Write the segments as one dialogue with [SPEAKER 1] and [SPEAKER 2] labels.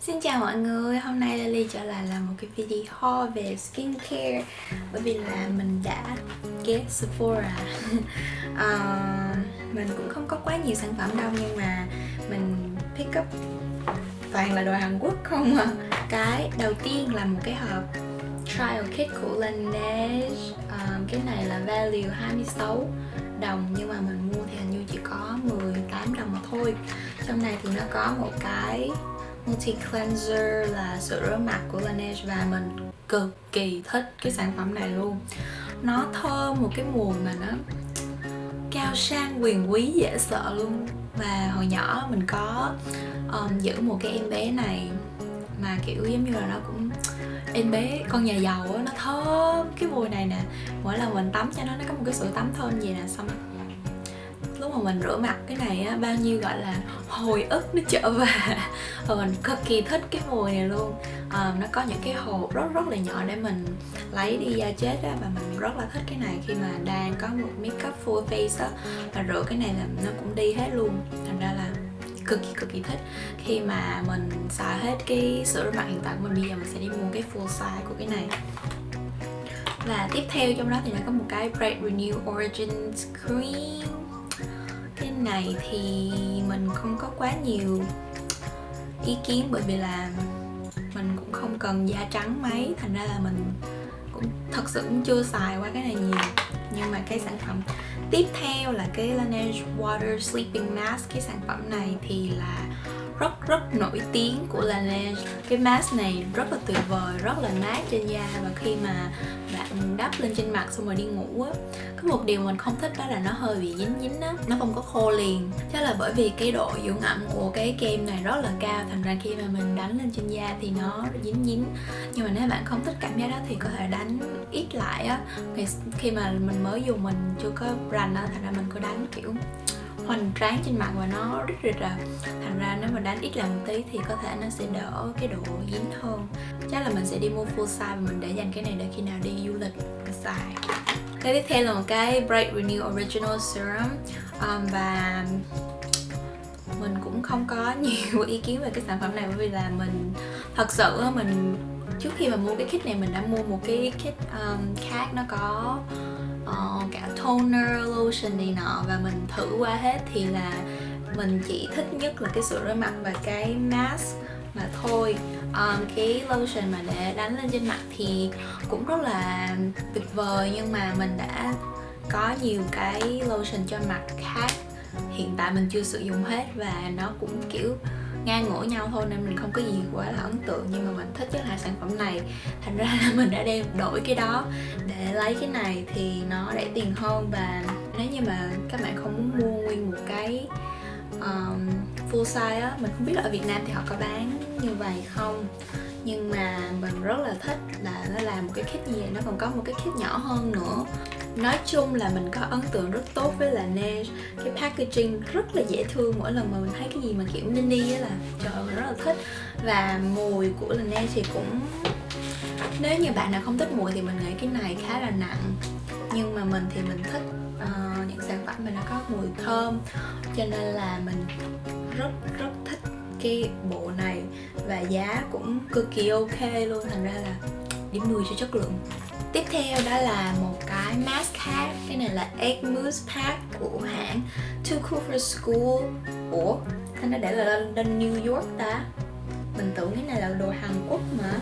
[SPEAKER 1] Xin chào mọi người, hôm nay Lily trở lại làm một cái video về skincare. Bởi vì là mình đã ghé Sephora. Uh, Mình cũng không có quá nhiều sản phẩm đâu nhưng mà mình pick up toàn là đồ Hàn Quốc không à. Cái đầu tiên là một cái hộp trial kit của Laneige. Uh, Cái này là value 26 đồng nhưng mà mình mua thì hình như chỉ có 18 đồng mà thôi. Trong này thì nó có một cái Multi Cleanser là sữa rửa mặt của Laneige và mình cực kỳ thích cái sản phẩm này luôn. Nó thơm một cái mùi mà nó cao sang quyền quý dễ sợ luôn. Và hồi nhỏ mình có um, giữ một cái em bé này mà kiểu giống như là nó cũng em bé con nhà giàu á nó thơm cái mùi này nè. Mỗi lần mình tắm cho nó nó có một cái sữa tắm thơm gì nè xong lúc mà mình rửa mặt cái này á bao nhiêu gọi là hồi ức nó trở về. Và mình cực kỳ thích cái mùi này luôn. À, nó có những cái hộp rất rất là nhỏ để mình lấy đi da chết á và mình rất là thích cái này. Khi mà đang có một makeup full face á và rửa cái này là nó cũng đi hết luôn. Thành ra là cực kỳ cực kỳ thích. Khi mà mình xài hết cái sữa rửa mặt hiện tại của mình bây giờ mình sẽ đi mua cái full size của cái này. Và tiếp theo trong đó thì nó có một cái Bright Renew Origins Cream này thì mình không có quá nhiều ý kiến bởi vì là mình cũng không cần da trắng mấy. Thành ra là mình cũng thật sự cũng chưa xài qua cái này nhiều. Nhưng mà cái sản phẩm tiếp theo là cái Laneige Water Sleeping Mask, cái sản phẩm này thì là rất rất nổi tiếng của Laneige cái mask này rất là tuyệt vời, rất là mát trên da và khi mà bạn đắp lên trên mặt xong rồi đi ngủ á, có một điều mình không thích đó là nó hơi bị dính dính á, nó không có khô liền. Chắc là bởi vì cái độ dưỡng ẩm của cái kem này rất là cao, thành ra khi mà mình đánh lên trên da thì nó dính dính. Nhưng mà nếu bạn không thích cảm giác đó thì có thể đánh ít lại á. Khi mà mình mới dùng mình chưa có rành á, thành ra mình cứ đánh, kiểu hoành tráng trên mặt và nó rất rịch à thành ra nếu mà đánh ít lần một tí thì có thể nó sẽ đỡ cái độ dính hơn. Chắc là mình sẽ đi mua full size và mình để dành cái này để khi nào đi du lịch mình xài. Cái tiếp theo là một cái Bright Renew Original Serum. Um, và mình cũng không có nhiều ý kiến về cái sản phẩm này bởi vì là mình thật sự mình trước khi mà mua cái kit này mình đã mua một cái kit um, khác nó có uh, cả toner, lotion này nọ và mình thử qua hết thì là mình chỉ thích nhất là cái sữa rửa mặt và cái mask mà thôi. Um, cái lotion mà để đánh lên trên mặt thì cũng rất là tuyệt vời nhưng mà mình đã có nhiều cái lotion cho mặt khác. Hiện tại mình chưa sử dụng hết và nó cũng kiểu ngang ngửa nhau thôi nên mình không có gì quá là ấn tượng. Nhưng mà mình thích nhất là sản phẩm này. Thành ra là mình đã đem đổi cái đó để lấy cái này thì nó rẻ tiền hơn. Và nếu như mà các bạn không muốn mua nguyên một cái um, full size á mình không biết là ở Việt Nam thì họ có bán như vậy không? Nhưng mà mình rất là thích là nó làm một cái kit gì nó còn có một cái kit nhỏ hơn nữa. Nói chung là mình có ấn tượng rất tốt với là Laneige cái packaging rất là dễ thương mỗi lần mà mình thấy cái gì mà kiểu mini á là trời ơi mình rất là thích. Và mùi của Laneige thì cũng nếu như bạn nào không thích mùi thì mình nghĩ cái này khá là nặng. Nhưng mà mình thì mình thích uh, những sản phẩm mà nó có mùi thơm. Cho nên là mình rất rất thích cái bộ này và giá cũng cực kỳ ok luôn thành ra là điểm 10 cho chất lượng. Tiếp theo đó là một cái mask khác Cái này là Egg Mousse Pack của hãng Too Cool for School. Ủa? thành ra để là lên New York ta? Mình tưởng cái này là đồ Hàn Quốc mà.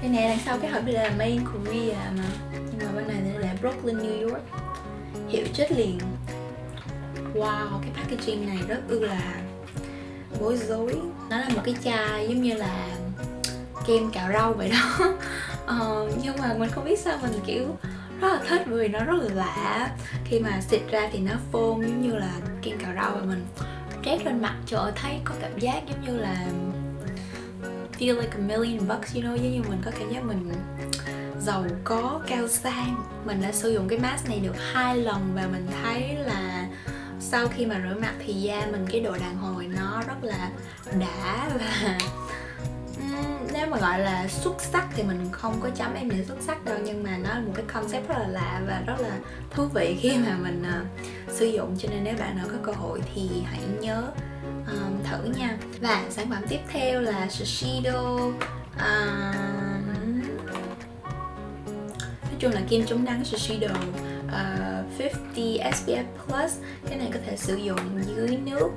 [SPEAKER 1] Cái này đằng sau cái hộp đây là Made in Korea mà. Nhưng mà bên này thì là Brooklyn, New York. Hiệu chết liền. Wow, cái packaging này rất ư là bối rối. Nó là một cái chai giống như là kem cạo rau vậy đó. Uh, nhưng mà mình không biết sao mình kiểu rất là thích vì nó rất là lạ. Khi mà xịt ra thì nó phôn giống như là kem cạo rau và mình trét lên mặt trời ơi thấy có cảm giác giống như là feel like a million bucks you know giống như mình có cảm giác mình giàu có cao sang. Mình đã sử dụng cái mask này được hai lần và mình thấy là sau khi mà rửa mặt thì da mình cái độ đàn hồi nó rất là đã và nếu mà gọi là xuất sắc thì mình không có chấm em để xuất sắc đâu nhưng mà nó là một cái concept rất là lạ và rất là thú vị khi mà mình uh, sử dụng. Cho nên nếu bạn nào có cơ hội thì hãy nhớ um, thử nha. Và sản phẩm tiếp theo là Shiseido um, nói chung là kem chống nắng Shiseido uh, 50 SPF Plus cái này có thể sử dụng dưới nước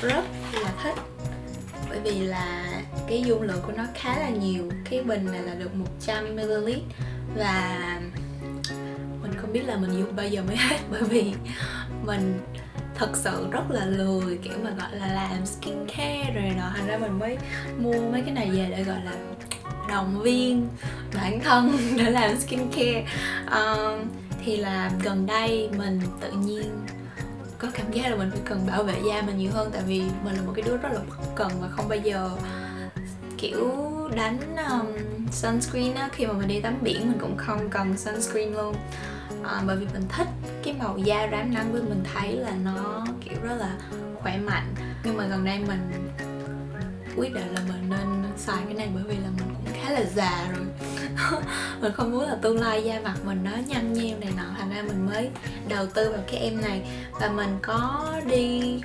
[SPEAKER 1] rất là thích. Bởi vì là cái dung lượng của nó khá là nhiều cái bình này là được 100ml và mình không biết là mình dùng bao giờ mới hết bởi vì mình thật sự rất là lười kiểu mà gọi là làm skincare rồi nọ. Thành ra mình mới mua mấy cái này về để gọi là động viên bản thân để làm skincare. Um, thì là gần đây mình tự nhiên có cảm giác là mình phải cần bảo vệ da mình nhiều hơn tại vì mình là một cái đứa rất là bất cần và không bao giờ kiểu đánh um, sunscreen á. Khi mà mình đi tắm biển mình cũng không cần sunscreen luôn. À, bởi vì mình thích cái màu da rám nắng với mình thấy là nó kiểu rất là khỏe mạnh. Nhưng mà gần đây mình quyết định là mình nên xài cái này bởi vì là mình khá là già rồi. Mình không muốn là tương lai da mặt mình nó nhăn nheo này nọ thành ra mình mới đầu tư vào cái em này. Và mình có đi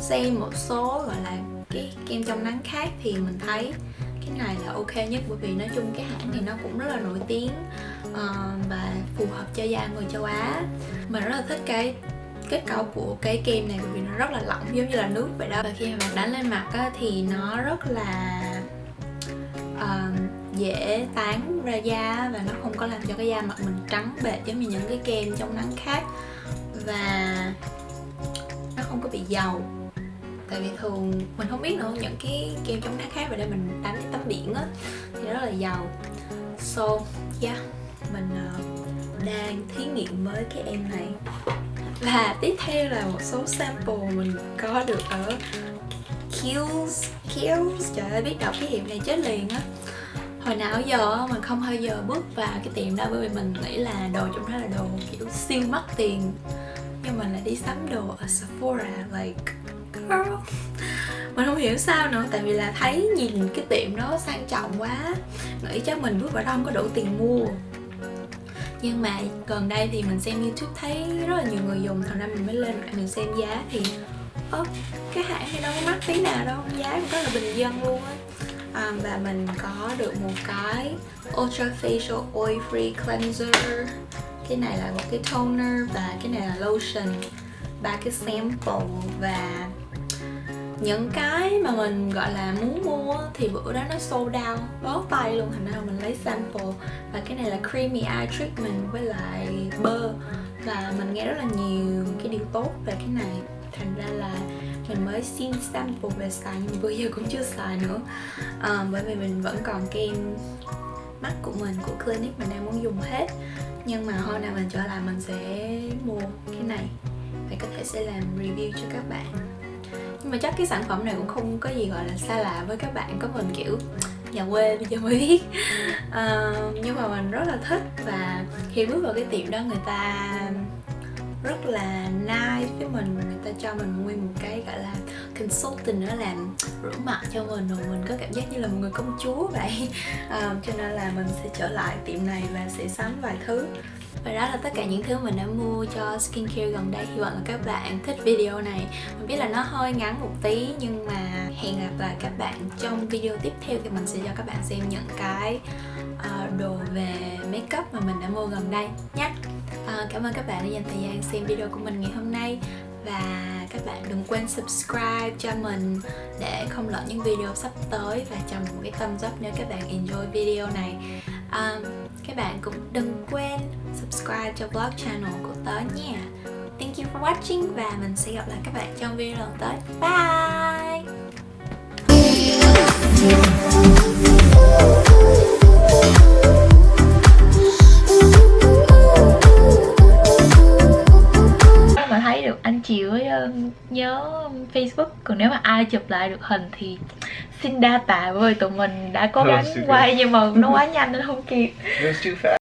[SPEAKER 1] xem một số gọi là cái kem trong nắng khác thì mình thấy cái này là ok nhất bởi vì nói chung cái hãng này nó cũng rất là nổi tiếng uh, và phù hợp cho da người châu Á. Mình rất là thích cái kết cấu của cái kem này bởi vì nó rất là lỏng giống như là nước vậy đó. Và khi mà đánh lên mặt á, thì nó rất là dễ tán ra da và nó không có làm cho cái da mặt mình trắng bệt giống như những cái kem chống nắng khác. Và nó không có bị dầu. Tại vì thường mình không biết nữa những cái kem chống nắng khác mà đây mình đánh tắm biển á thì nó rất là dầu. So yeah mình uh, đang thí nghiệm với cái em này. Và tiếp theo là một số sample mình có được ở Kills Kills trời ơi biết đọc cái hiệu này chết liền á hồi nào giờ mình không bao giờ bước vào cái tiệm đó bởi vì mình nghĩ là đồ trong đó là đồ kiểu siêu mắc tiền. Nhưng mình lại đi sắm đồ ở Sephora, like, girl. Mình không hiểu sao nữa, tại vì là thấy nhìn cái tiệm đó sang trọng quá. Nghĩ chắc mình bước vào đó không có đủ tiền mua. Nhưng mà gần đây thì mình xem youtube thấy rất là nhiều người dùng, thành ra mình mới lên lại mình xem giá thì ớ cái hãng này đâu có mắc tí nào đâu, giá cũng rất là bình dân luôn á um, và mình có được một cái ultra facial oil free cleanser. Cái này là một cái toner và cái này là lotion. Ba cái sample và những cái mà mình gọi là muốn mua thì bữa đó nó sold out bó tay luôn. Thành ra mình lấy sample. Và cái này là creamy eye treatment với lại bơ. Và mình nghe rất là nhiều cái điều tốt về cái này. Thành ra là mình mới xin sample về xài nhưng bữa giờ cũng chưa xài nữa. À, bởi vì mình vẫn còn kem mắt của mình của clinic mình đang muốn dùng hết. Nhưng mà hôm nào mình trở lại mình sẽ mua cái này và có thể sẽ làm review cho các bạn. Nhưng mà chắc cái sản phẩm này cũng không có gì gọi là xa lạ với các bạn có mình kiểu nhà quê bây giờ mới biết. Uh, nhưng mà mình rất là thích và khi bước vào cái tiệm đó người ta rất là nice với mình người ta cho mình nguyên một cái gọi là consultant nữa làm rửa mặt cho mình rồi mình có cảm giác như là một người công chúa vậy. À, cho nên là mình sẽ trở lại tiệm này và sẽ sắm vài thứ và đó là tất cả những thứ mình đã mua cho skincare gần đây. Hy vọng là các bạn thích video này. Mình biết là nó hơi ngắn một tí Nhưng mà hẹn gặp lại các bạn trong video tiếp theo Thì mình sẽ cho các bạn xem những cái uh, đồ về makeup mà mình đã mua gần đây nhé. Uh, Cảm ơn các bạn đã dành thời gian xem video của mình ngày hôm nay. Và các bạn đừng quên subscribe cho mình để không lỡ những video sắp tới. Và cho mình một cái thumbs up nếu các bạn enjoy video này. Um, các bạn cũng đừng quên subscribe cho vlog channel của tớ nha. Thank you for watching và mình sẽ gặp lại các bạn trong video lần tới. Bye! Ai chụp lại được hình thì xin đa tạ bởi tụi mình đã cố gắng quay nhưng mà nó quá nhanh nên không kịp